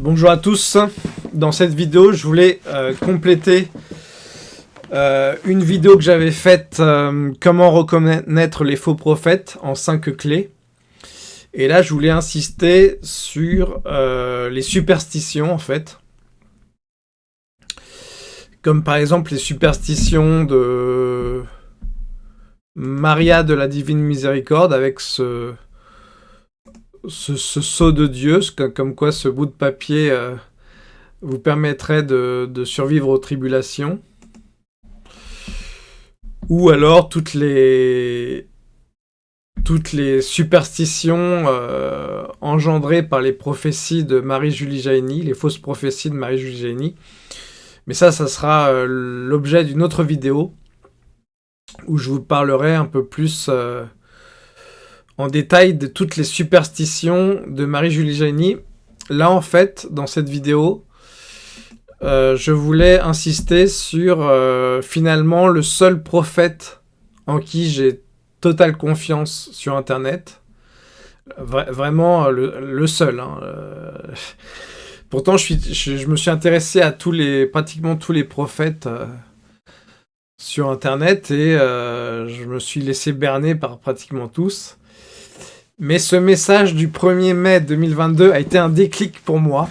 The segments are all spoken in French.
Bonjour à tous, dans cette vidéo je voulais euh, compléter euh, une vidéo que j'avais faite euh, comment reconnaître les faux prophètes en 5 clés. Et là je voulais insister sur les superstitions en fait. Comme par exemple les superstitions de Maria de la Divine Miséricorde avec ce ce, saut de Dieu, comme quoi ce bout de papier euh, vous permettrait de, survivre aux tribulations. Ou alors toutes les, toutes les superstitions euh, engendrées par les prophéties de Marie-Julie Jaini, les fausses prophéties de Marie-Julie Jaini. Mais ça, ça sera euh, l'objet d'une autre vidéo où je vous parlerai un peu plus en détail de toutes les superstitions de Marie-Julie Jaini. Là, en fait, dans cette vidéo, euh, je voulais insister sur euh, finalement le seul prophète en qui j'ai totale confiance sur Internet. vraiment le, seul. Hein, euh. Pourtant, je, suis, je, me suis intéressé à tous les, pratiquement tous les prophètes sur Internet et je me suis laissé berner par pratiquement tous. Mais ce message du 1er mai 2022 a été un déclic pour moi.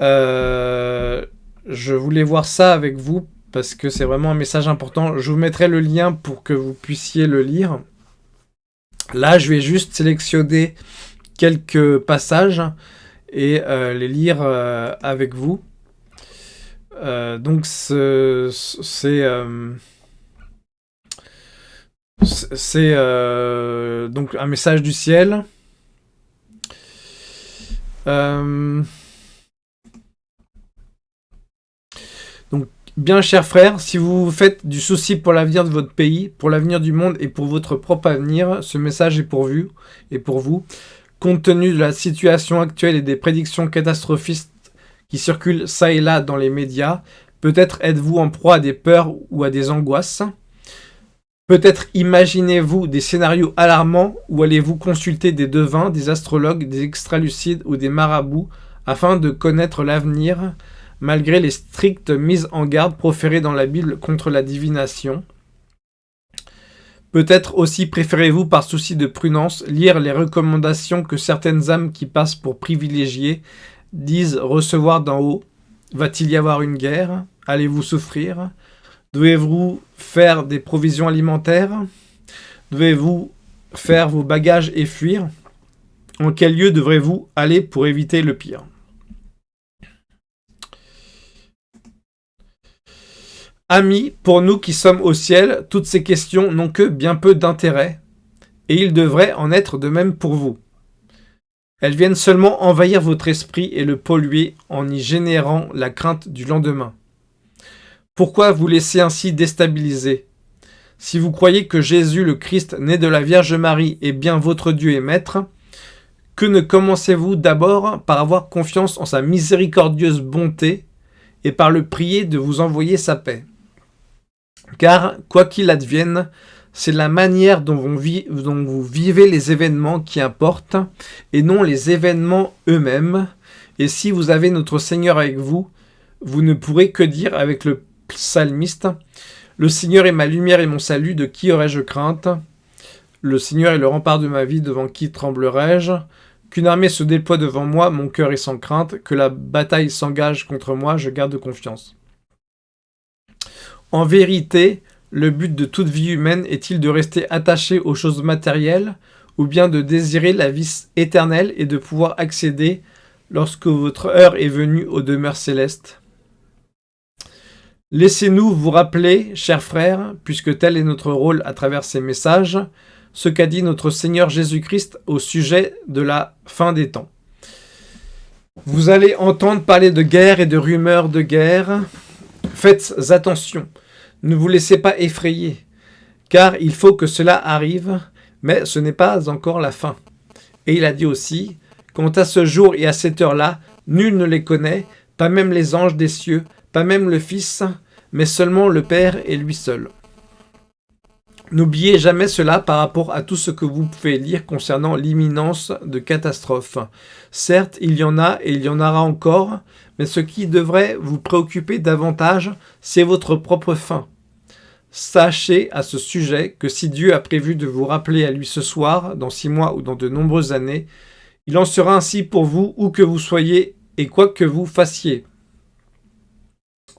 Euh, je voulais voir ça avec vous parce que c'est vraiment un message important. Je vous mettrai le lien pour que vous puissiez le lire. Là, je vais juste sélectionner quelques passages et euh, les lire euh, avec vous. donc, c'est... C'est euh, donc un message du ciel. Euh, donc, bien chers frères, si vous vous faites du souci pour l'avenir de votre pays, pour l'avenir du monde et pour votre propre avenir, ce message est pour. Et pour vous. Compte tenu de la situation actuelle et des prédictions catastrophistes qui circulent ça et là dans les médias, peut-être êtes-vous en proie à des peurs ou à des angoisses? Peut-être imaginez-vous des scénarios alarmants ou allez-vous consulter des devins, des astrologues, des extralucides ou des marabouts afin de connaître l'avenir malgré les strictes mises en garde proférées dans la Bible contre la divination? Peut-être aussi préférez-vous par souci de prudence lire les recommandations que certaines âmes qui passent pour privilégiées disent recevoir d'en haut. Va-t-il y avoir une guerre? Allez-vous souffrir? Devez-vous faire des provisions alimentaires? Devez-vous faire vos bagages et fuir? En quel lieu devrez-vous aller pour éviter le pire? Amis, pour nous qui sommes au ciel, toutes ces questions n'ont que bien peu d'intérêt, et il devrait en être de même pour vous. Elles viennent seulement envahir votre esprit et le polluer en y générant la crainte du lendemain. Pourquoi vous laisser ainsi déstabiliser? Si vous croyez que Jésus le Christ, né de la Vierge Marie, est bien votre Dieu et Maître, que ne commencez-vous d'abord par avoir confiance en sa miséricordieuse bonté et par le prier de vous envoyer sa paix? Car, quoi qu'il advienne, c'est la manière dont vous, dont vous, vivez les événements qui importent, et non les événements eux-mêmes. Et si vous avez notre Seigneur avec vous, vous ne pourrez que dire avec le psalmiste. Le Seigneur est ma lumière et mon salut, de qui aurais-je crainte? Le Seigneur est le rempart de ma vie, devant qui tremblerais-je Qu'une armée se déploie devant moi, mon cœur est sans crainte. Que la bataille s'engage contre moi, je garde confiance. En vérité, le but de toute vie humaine est-il de rester attaché aux choses matérielles ou bien de désirer la vie éternelle et de pouvoir accéder, lorsque votre heure est venue, aux demeures célestes? Laissez-nous vous rappeler, chers frères, puisque tel est notre rôle à travers ces messages, ce qu'a dit notre Seigneur Jésus-Christ au sujet de la fin des temps. Vous allez entendre parler de guerre et de rumeurs de guerre. Faites attention, ne vous laissez pas effrayer, car il faut que cela arrive, mais ce n'est pas encore la fin. Et il a dit aussi, quant à ce jour et à cette heure-là, nul ne les connaît, pas même les anges des cieux, pas même le Fils, mais seulement le Père et lui seul. N'oubliez jamais cela par rapport à tout ce que vous pouvez lire concernant l'imminence de catastrophes. Certes, il y en a et il y en aura encore, mais ce qui devrait vous préoccuper davantage, c'est votre propre fin. Sachez à ce sujet que si Dieu a prévu de vous rappeler à lui ce soir, dans six mois ou dans de nombreuses années, il en sera ainsi pour vous où que vous soyez et quoi que vous fassiez.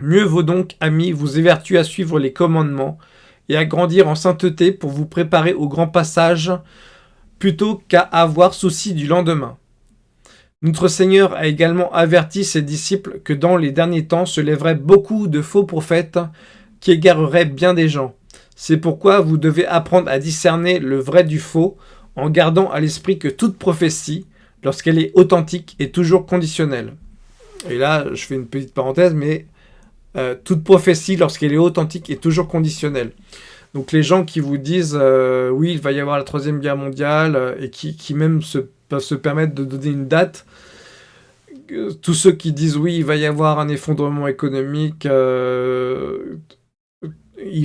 Mieux vaut donc, amis, vous évertuer à suivre les commandements et à grandir en sainteté pour vous préparer au grand passage, plutôt qu'à avoir souci du lendemain. Notre Seigneur a également averti ses disciples que dans les derniers temps se lèveraient beaucoup de faux prophètes qui égarerait bien des gens. C'est pourquoi vous devez apprendre à discerner le vrai du faux en gardant à l'esprit que toute prophétie, lorsqu'elle est authentique, est toujours conditionnelle. Et là, je fais une petite parenthèse, mais euh, toute prophétie, lorsqu'elle est authentique, est toujours conditionnelle. Donc les gens qui vous disent euh, oui, il va y avoir la troisième guerre mondiale euh, et qui, même se, peuvent se permettre de donner une date, tous ceux qui disent oui, il va y avoir un effondrement économique, il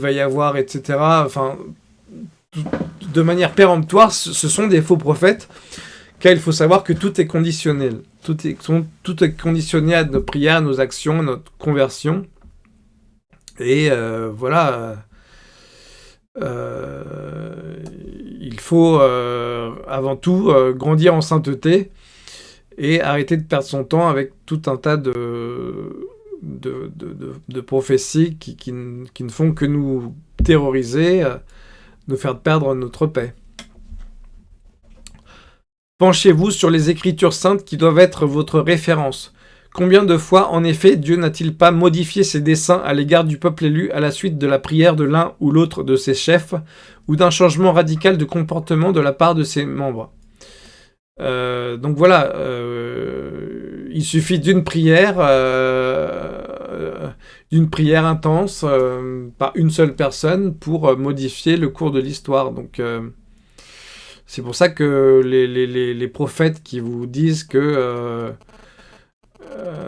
va y avoir, etc. Enfin, de manière péremptoire, ce sont des faux prophètes, car il faut savoir que tout est conditionnel. Tout est, tout est conditionné à nos prières, à nos actions, à notre conversion. Et euh, voilà, euh, il faut euh, avant tout grandir en sainteté et arrêter de perdre son temps avec tout un tas de, de, prophéties qui, ne font que nous terroriser, euh, nous faire perdre notre paix. Penchez-vous sur les Écritures saintes qui doivent être votre référence. Combien de fois, en effet, Dieu n'a-t-il pas modifié ses desseins à l'égard du peuple élu à la suite de la prière de l'un ou l'autre de ses chefs, ou d'un changement radical de comportement de la part de ses membres? Euh, donc voilà, euh, il suffit d'une prière, euh, d'une prière intense par une seule personne pour modifier le cours de l'histoire. Donc c'est pour ça que les, prophètes qui vous disent que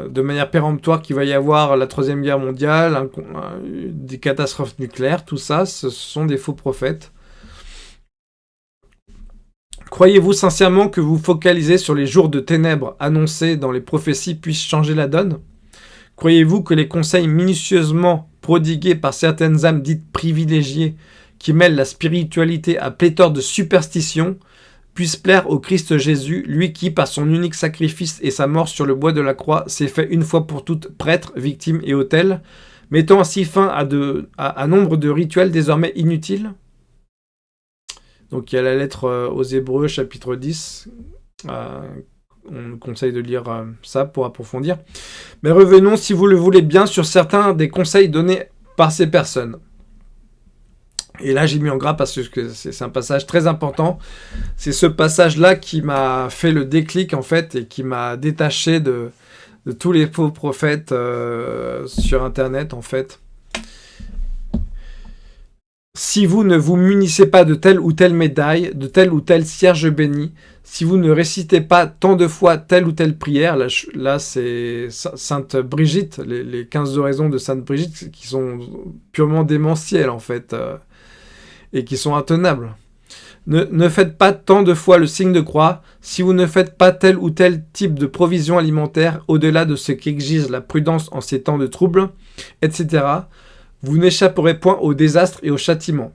de manière péremptoire qu'il va y avoir la troisième guerre mondiale, des catastrophes nucléaires, tout ça, ce sont des faux prophètes. Croyez-vous sincèrement que vous focalisez sur les jours de ténèbres annoncés dans les prophéties puissent changer la donne? Croyez-vous que les conseils minutieusement prodigués par certaines âmes dites privilégiées qui mêlent la spiritualité à pléthore de superstitions puissent plaire au Christ Jésus, lui qui, par son unique sacrifice et sa mort sur le bois de la croix, s'est fait une fois pour toutes prêtre, victime et autel, mettant ainsi fin à, de, à nombre de rituels désormais inutiles donc il y a la lettre euh, aux Hébreux, chapitre 10. Euh, on conseille de lire euh, ça pour approfondir. Mais revenons, si vous le voulez bien, sur certains des conseils donnés par ces personnes. Et là, j'ai mis en gras parce que c'est un passage très important. C'est ce passage-là qui m'a fait le déclic, en fait, et qui m'a détaché de, tous les faux prophètes sur Internet, en fait. Si vous ne vous munissez pas de telle ou telle médaille, de tel ou tel cierge béni, si vous ne récitez pas tant de fois telle ou telle prière, là, c'est Sainte Brigitte, les, 15 oraisons de Sainte Brigitte qui sont purement démentielles en fait, euh, et qui sont intenables. Ne, faites pas tant de fois le signe de croix si vous ne faites pas tel ou tel type de provision alimentaire au-delà de ce qu'exige la prudence en ces temps de troubles, etc. Vous n'échapperez point au désastre et au châtiment.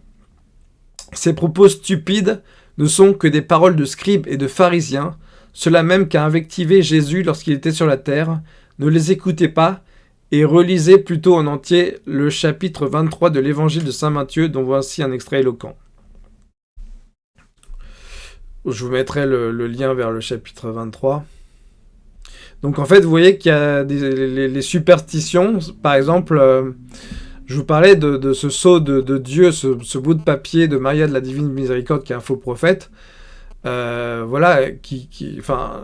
Ces propos stupides ne sont que des paroles de scribes et de pharisiens, cela même qu'a invectivé Jésus lorsqu'il était sur la terre. Ne les écoutez pas, et relisez plutôt en entier le chapitre 23 de l'évangile de Saint Matthieu, dont voici un extrait éloquent. Je vous mettrai le, lien vers le chapitre 23. Donc en fait, vous voyez qu'il y a des, les, superstitions, par exemple... Euh, je vous parlais de, ce sceau de, Dieu, ce, bout de papier de Maria de la Divine Miséricorde qui est un faux prophète. Euh, voilà, qui, enfin,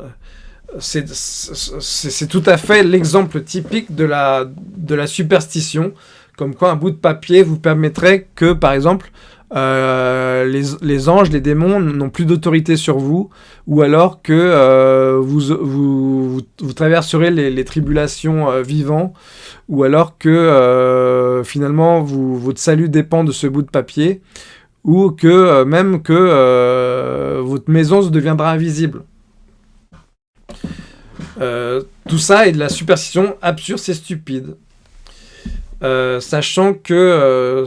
c'est tout à fait l'exemple typique de la, superstition, comme quoi un bout de papier vous permettrait que, par exemple, euh, les, anges, les démons n'ont plus d'autorité sur vous, ou alors que euh, vous, traverserez les, tribulations euh, vivants, ou alors que finalement votre salut dépend de ce bout de papier, ou que même que votre maison se deviendra invisible. Tout ça est de la superstition absurde et stupide. sachant que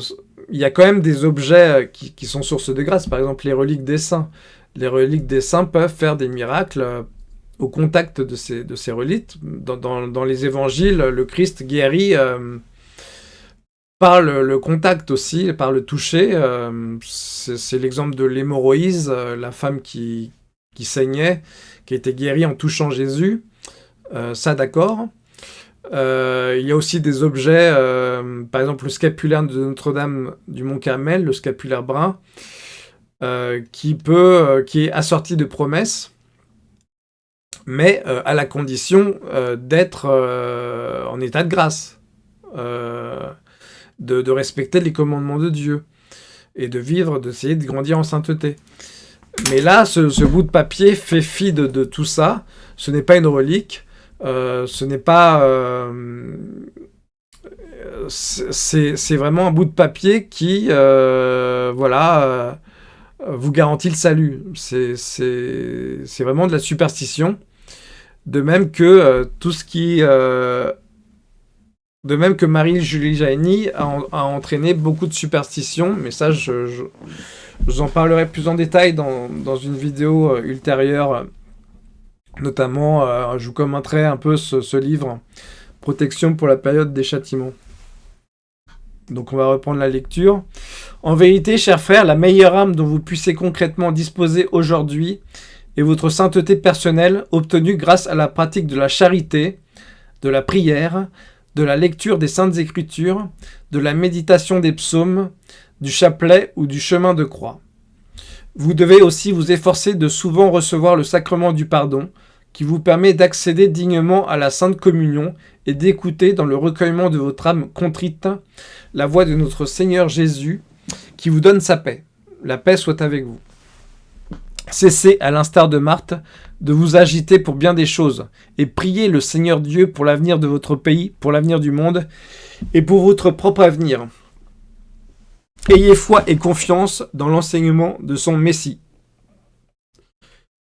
il y a quand même des objets qui, sont source de grâce, par exemple les reliques des saints. Les reliques des saints peuvent faire des miracles au contact de ces, reliques. Dans, les évangiles, le Christ guérit euh, par le, contact aussi, par le toucher. Euh, c'est l'exemple de l'hémorroïse, euh, la femme qui, qui saignait, qui a été guérie en touchant Jésus. Ça, d'accord. il y a aussi des objets, par exemple le scapulaire de Notre-Dame du Mont-Carmel, le scapulaire brun, qui, peut, qui est assorti de promesses mais euh, à la condition euh, d'être euh, en état de grâce, de, respecter les commandements de Dieu, et de vivre, d'essayer de grandir en sainteté. Mais là, ce, bout de papier fait fi de, tout ça, ce n'est pas une relique, ce n'est pas... c'est vraiment un bout de papier qui, voilà, vous garantit le salut. C'est vraiment de la superstition. De même que euh, tout ce qui... Euh, de même que Marie-Julie Jaini a, entraîné beaucoup de superstitions, mais ça, je, vous en parlerai plus en détail dans, une vidéo euh, ultérieure. Notamment, je vous commenterai un peu ce, livre, Protection pour la période des châtiments. Donc on va reprendre la lecture. En vérité, chers frères, la meilleure âme dont vous puissiez concrètement disposer aujourd'hui et votre sainteté personnelle obtenue grâce à la pratique de la charité, de la prière, de la lecture des saintes écritures, de la méditation des psaumes, du chapelet ou du chemin de croix. Vous devez aussi vous efforcer de souvent recevoir le sacrement du pardon, qui vous permet d'accéder dignement à la Sainte Communion et d'écouter dans le recueillement de votre âme contrite la voix de notre Seigneur Jésus, qui vous donne sa paix. La paix soit avec vous. Cessez, à l'instar de Marthe, de vous agiter pour bien des choses, et priez le Seigneur Dieu pour l'avenir de votre pays, pour l'avenir du monde, et pour votre propre avenir. Ayez foi et confiance dans l'enseignement de son Messie.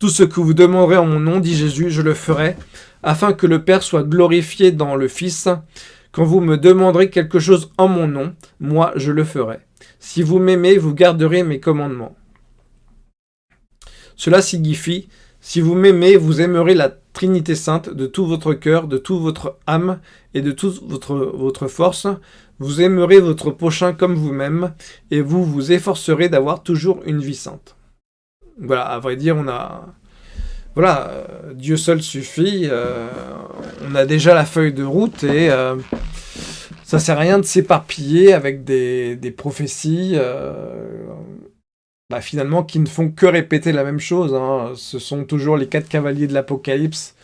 Tout ce que vous demanderez en mon nom, dit Jésus, je le ferai, afin que le Père soit glorifié dans le Fils. Quand vous me demanderez quelque chose en mon nom, moi je le ferai. Si vous m'aimez, vous garderez mes commandements. Cela signifie, si vous m'aimez, vous aimerez la Trinité Sainte de tout votre cœur, de toute votre âme et de toute votre, force. Vous aimerez votre prochain comme vous-même et vous vous efforcerez d'avoir toujours une vie sainte. Voilà, à vrai dire, on a... Voilà, euh, Dieu seul suffit. Euh, on a déjà la feuille de route et euh, ça sert à rien de s'éparpiller avec des, prophéties. Bah, finalement, qui ne font que répéter la même chose. Hein. Ce sont toujours les quatre cavaliers de l'Apocalypse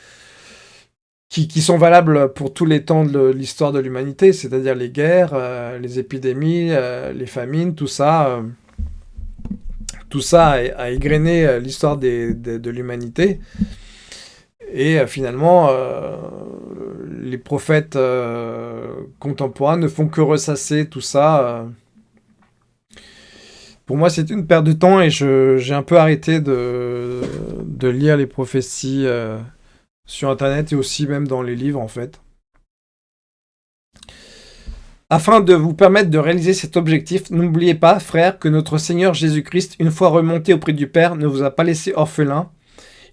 qui, sont valables pour tous les temps de l'histoire de l'humanité, c'est-à-dire les guerres, les épidémies, les famines, tout ça. Euh, tout ça a, égrené l'histoire de l'humanité. Et finalement, les prophètes contemporains ne font que ressasser tout ça pour moi, c'est une perte de temps et j'ai un peu arrêté de, lire les prophéties euh, sur Internet et aussi même dans les livres, en fait. Afin de vous permettre de réaliser cet objectif, n'oubliez pas, frères, que notre Seigneur Jésus-Christ, une fois remonté auprès du Père, ne vous a pas laissé orphelin.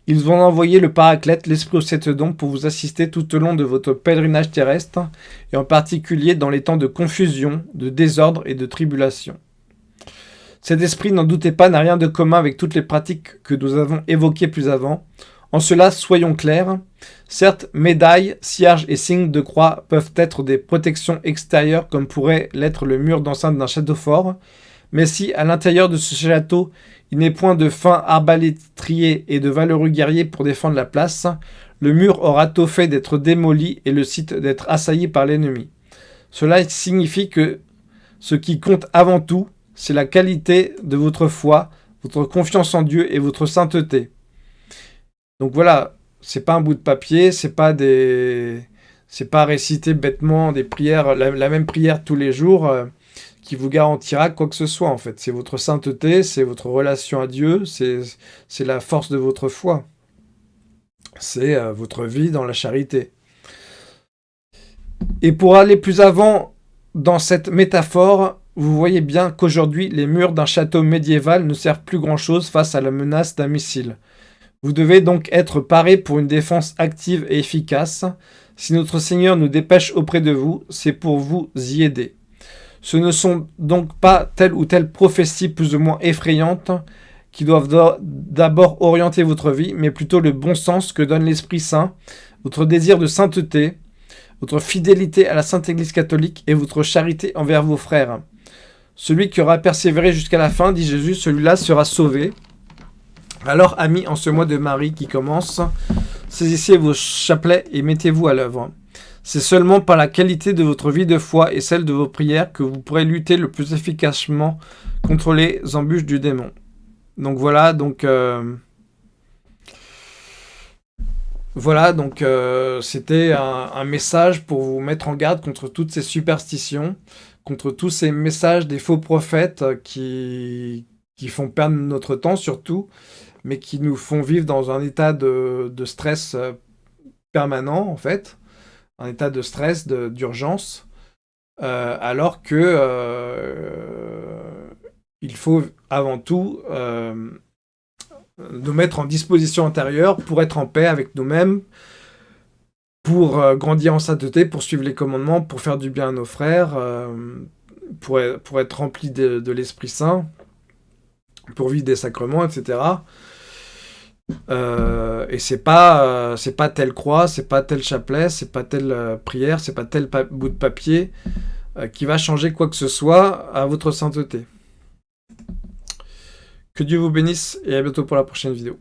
Ils vont envoyer le Paraclète, l'Esprit au dons, pour vous assister tout au long de votre pèlerinage terrestre, et en particulier dans les temps de confusion, de désordre et de tribulation. Cet esprit, n'en doutez pas, n'a rien de commun avec toutes les pratiques que nous avons évoquées plus avant. En cela, soyons clairs. Certes, médailles, cierges et signes de croix peuvent être des protections extérieures comme pourrait l'être le mur d'enceinte d'un château fort, mais si, à l'intérieur de ce château, il n'est point de fins arbalétriers et de valeureux guerriers pour défendre la place, le mur aura tôt fait d'être démoli et le site d'être assailli par l'ennemi. Cela signifie que ce qui compte avant tout, c'est la qualité de votre foi, votre confiance en Dieu et votre sainteté. Donc voilà, c'est pas un bout de papier, c'est pas des... C'est pas réciter bêtement des prières, la, même prière tous les jours, euh, qui vous garantira quoi que ce soit, en fait. C'est votre sainteté, c'est votre relation à Dieu, c'est la force de votre foi. C'est euh, votre vie dans la charité. Et pour aller plus avant dans cette métaphore, vous voyez bien qu'aujourd'hui, les murs d'un château médiéval ne servent plus grand-chose face à la menace d'un missile. Vous devez donc être paré pour une défense active et efficace. Si notre Seigneur nous dépêche auprès de vous, c'est pour vous y aider. Ce ne sont donc pas telle ou telle prophétie plus ou moins effrayante qui doivent d'abord orienter votre vie, mais plutôt le bon sens que donne l'Esprit Saint, votre désir de sainteté, votre fidélité à la Sainte Église catholique et votre charité envers vos frères. Celui qui aura persévéré jusqu'à la fin, dit Jésus, celui-là sera sauvé. Alors, amis, en ce mois de Marie qui commence, saisissez vos chapelets et mettez-vous à l'œuvre. C'est seulement par la qualité de votre vie de foi et celle de vos prières que vous pourrez lutter le plus efficacement contre les embûches du démon. Donc voilà, donc... Euh, voilà, donc euh, c'était un, message pour vous mettre en garde contre toutes ces superstitions, contre tous ces messages des faux prophètes qui, qui font perdre notre temps surtout, mais qui nous font vivre dans un état de, de stress euh, permanent en fait un état de stress, d'urgence, euh, alors que euh, il faut avant tout nous mettre en disposition intérieure pour être en paix avec nous-mêmes, pour grandir en sainteté, pour suivre les commandements, pour faire du bien à nos frères, pour, pour, être rempli de, de l'Esprit Saint, pour vivre des sacrements, etc. Euh, et c'est pas euh, c'est pas telle croix, c'est pas tel chapelet, c'est pas telle euh, prière, c'est pas tel bout de papier qui va changer quoi que ce soit à votre sainteté. Que Dieu vous bénisse et à bientôt pour la prochaine vidéo.